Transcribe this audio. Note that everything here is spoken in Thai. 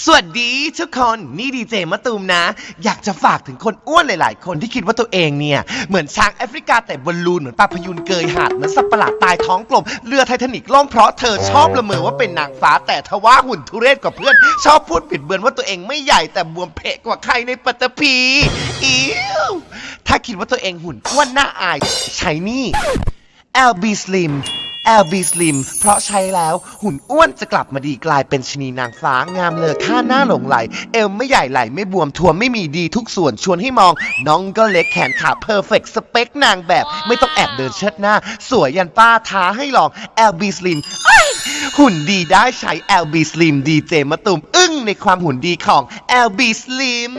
สวัสดีทุกคนนี่ดีเจมะตูมนะ อยากจะฝากถึงคนอ้วนหลาย ๆ คนที่คิดว่าตัวเองเนี่ย เหมือนช้างแอฟริกาแต่บอลลูน เหมือนปลาพยูนเกยหาดเหมือนสัตว์ประหลาดตายท้องกลมเรือไททานิกล่มเพราะเธอชอบละเมอว่าเป็นนางฟ้าแต่ทว่าหุ่นทุเรศกว่าเพื่อน ชอบพูดปิดเบือนว่าตัวเองไม่ใหญ่แต่บวมเพะกว่าใครในปัตตภีอิ๊วถ้าคิดว่าตัวเองหุ่นอ้วนน่าอายใช้นี่ LB Slim LB Slim เพราะใช้แล้วหุ่นอ้วนจะกลับมาดีกลายเป็นชนีนางฟ้างามเลอค่าหน้าหลงไหล เอวไม่ใหญ่ไหลไม่บวมทวมไม่มีดีทุกส่วนชวนให้มอง น้องก็เล็กแขนขาเพอร์เฟกสเปคนางแบบ ไม่ต้องแอบเดินเชิดหน้า สวยยันป้าท้าให้ลอง LB Slim เอ้ยหุ่นดีได้ใช้ LB Slim ดีเจมะตุมอึ้งในความหุ่นดีของ LB Slim